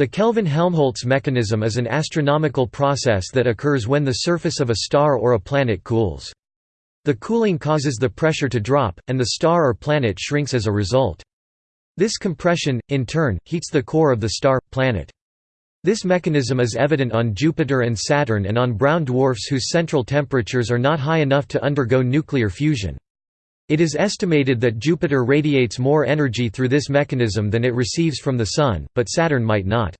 The Kelvin-Helmholtz mechanism is an astronomical process that occurs when the surface of a star or a planet cools. The cooling causes the pressure to drop, and the star or planet shrinks as a result. This compression, in turn, heats the core of the star, planet. This mechanism is evident on Jupiter and Saturn and on brown dwarfs whose central temperatures are not high enough to undergo nuclear fusion. It is estimated that Jupiter radiates more energy through this mechanism than it receives from the Sun, but Saturn might not.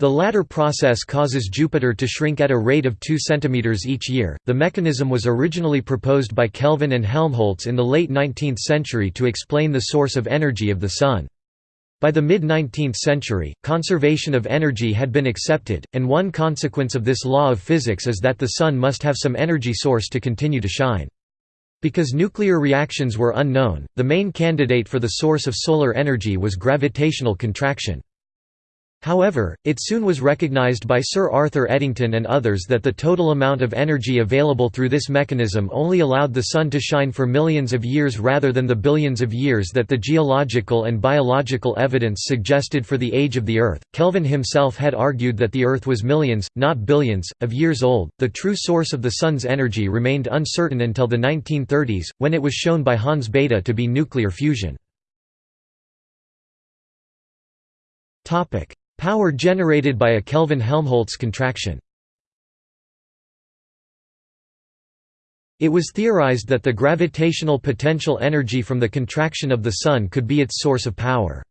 The latter process causes Jupiter to shrink at a rate of 2 cm each year. The mechanism was originally proposed by Kelvin and Helmholtz in the late 19th century to explain the source of energy of the Sun. By the mid-19th century, conservation of energy had been accepted, and one consequence of this law of physics is that the Sun must have some energy source to continue to shine. Because nuclear reactions were unknown, the main candidate for the source of solar energy was gravitational contraction. However, it soon was recognized by Sir Arthur Eddington and others that the total amount of energy available through this mechanism only allowed the Sun to shine for millions of years rather than the billions of years that the geological and biological evidence suggested for the age of the Earth. Kelvin himself had argued that the Earth was millions, not billions, of years old. The true source of the Sun's energy remained uncertain until the 1930s, when it was shown by Hans Bethe to be nuclear fusion. Topic: Power generated by a Kelvin-Helmholtz contraction It was theorized that the gravitational potential energy from the contraction of the Sun could be its source of power.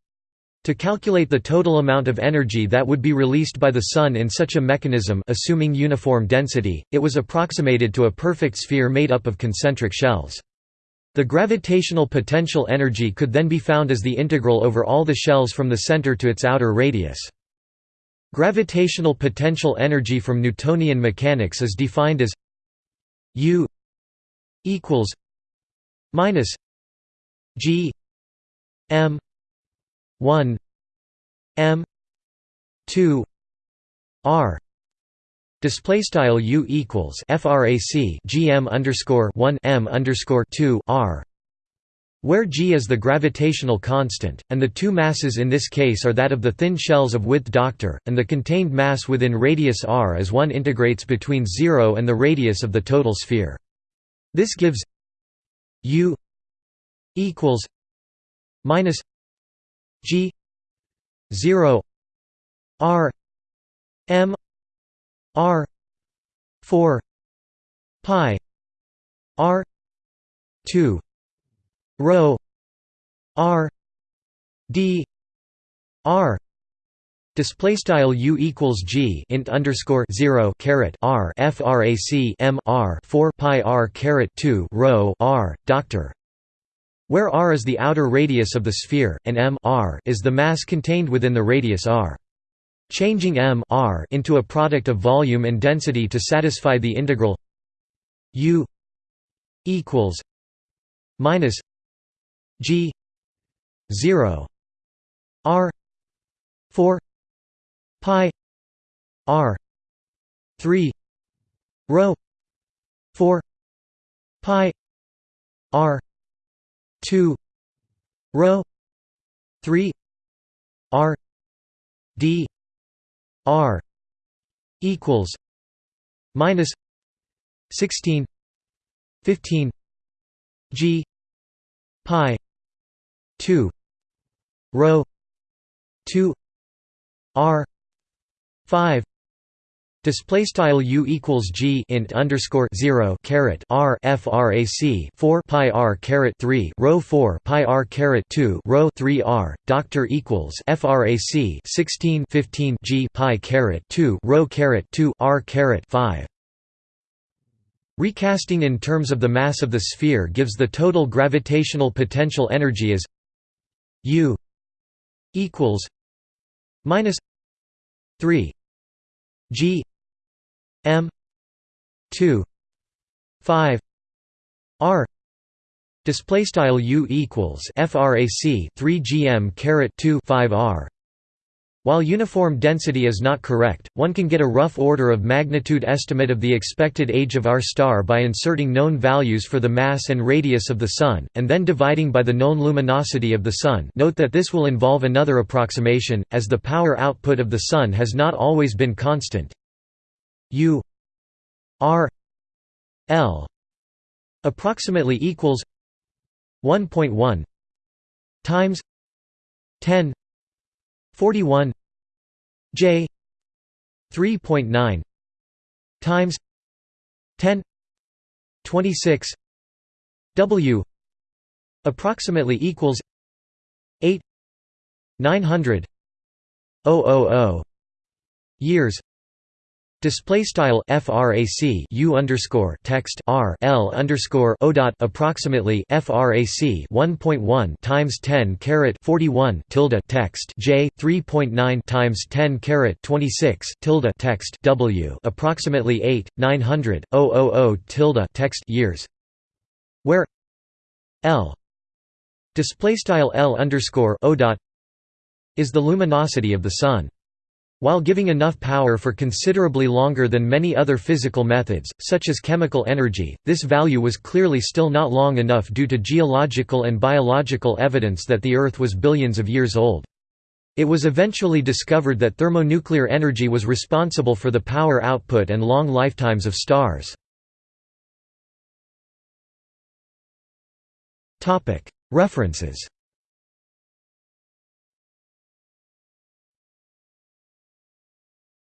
To calculate the total amount of energy that would be released by the Sun in such a mechanism assuming uniform density, it was approximated to a perfect sphere made up of concentric shells. The gravitational potential energy could then be found as the integral over all the shells from the center to its outer radius. Gravitational potential energy from Newtonian mechanics is defined as U equals minus G M one M two R. Display style U equals frac GM underscore one M underscore two R where g is the gravitational constant, and the two masses in this case are that of the thin shells of width Dr, and the contained mass within radius r as one integrates between 0 and the radius of the total sphere. This gives u equals minus g 0 r m r 4 pi r 2 rho r d r display style u equals g int underscore 0 caret r frac m r 4 pi r caret 2 rho r. Doctor. Where r is the outer radius of the sphere and m r is the mass contained within the radius r. Changing m r into a product of volume and density to satisfy the integral u equals minus G zero R four pi R three rho four pi R two rho three R D R equals minus sixteen fifteen G pi 2 rho 2 r 5 Display style u equals g int underscore zero caret r frac four pi r caret three rho four pi r caret two rho three r doctor equals frac sixteen fifteen g pi caret two rho caret two r caret five. Recasting in terms of the mass of the sphere gives the total gravitational potential energy as U equals minus three G M two five R display style U equals frac 3 gm caret 2 5 R While uniform density is not correct, one can get a rough order of magnitude estimate of the expected age of our star by inserting known values for the mass and radius of the Sun, and then dividing by the known luminosity of the Sun note that this will involve another approximation, as the power output of the Sun has not always been constant. U R L approximately equals 1.1 times 10 41 J 3.9 times 10 26 W approximately equals 8 900 000 years Display style frac u underscore text r l underscore o dot approximately frac 1.1 times 10 caret 41 tilde text j 3.9 times 10 caret 26 tilde text w approximately 8 900 000 tilde text years, where l display style l underscore o dot is the luminosity of the sun. While giving enough power for considerably longer than many other physical methods, such as chemical energy, this value was clearly still not long enough due to geological and biological evidence that the Earth was billions of years old. It was eventually discovered that thermonuclear energy was responsible for the power output and long lifetimes of stars. References